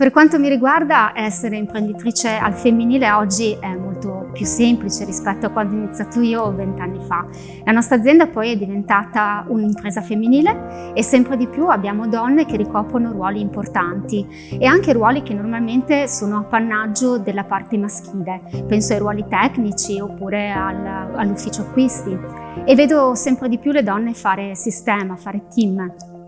Per quanto mi riguarda, essere imprenditrice al femminile oggi è molto più semplice rispetto a quando ho iniziato io vent'anni fa. La nostra azienda poi è diventata un'impresa femminile e sempre di più abbiamo donne che ricoprono ruoli importanti e anche ruoli che normalmente sono appannaggio della parte maschile. Penso ai ruoli tecnici oppure al, all'ufficio acquisti. E vedo sempre di più le donne fare sistema, fare team.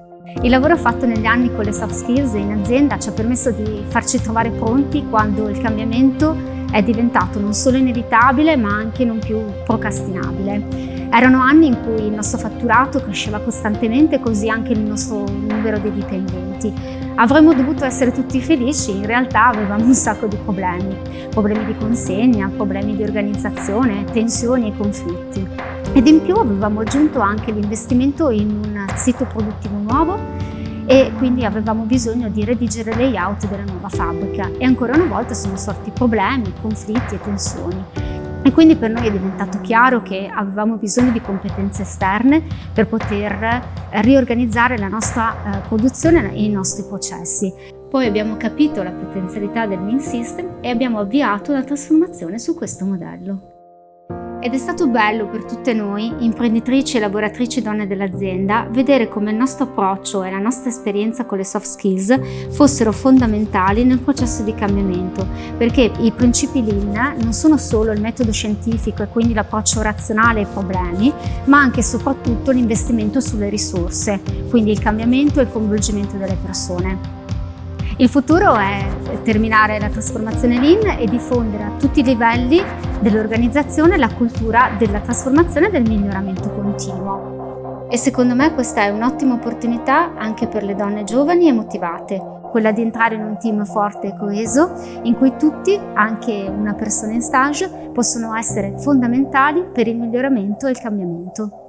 Il lavoro fatto negli anni con le soft skills in azienda ci ha permesso di farci trovare pronti quando il cambiamento è diventato non solo inevitabile ma anche non più procrastinabile. Erano anni in cui il nostro fatturato cresceva costantemente così anche il nostro numero di dipendenti. Avremmo dovuto essere tutti felici, in realtà avevamo un sacco di problemi. Problemi di consegna, problemi di organizzazione, tensioni e conflitti. Ed in più avevamo aggiunto anche l'investimento in un sito produttivo nuovo e quindi avevamo bisogno di redigere il layout della nuova fabbrica e ancora una volta sono sorti problemi, conflitti e tensioni. E quindi per noi è diventato chiaro che avevamo bisogno di competenze esterne per poter riorganizzare la nostra eh, produzione e i nostri processi. Poi abbiamo capito la potenzialità del Lean System e abbiamo avviato una trasformazione su questo modello. Ed è stato bello per tutte noi, imprenditrici e lavoratrici donne dell'azienda, vedere come il nostro approccio e la nostra esperienza con le soft skills fossero fondamentali nel processo di cambiamento, perché i principi Lean non sono solo il metodo scientifico e quindi l'approccio razionale ai problemi, ma anche e soprattutto l'investimento sulle risorse, quindi il cambiamento e il coinvolgimento delle persone. Il futuro è terminare la trasformazione Lean e diffondere a tutti i livelli dell'organizzazione la cultura della trasformazione e del miglioramento continuo. E secondo me questa è un'ottima opportunità anche per le donne giovani e motivate, quella di entrare in un team forte e coeso in cui tutti, anche una persona in stage, possono essere fondamentali per il miglioramento e il cambiamento.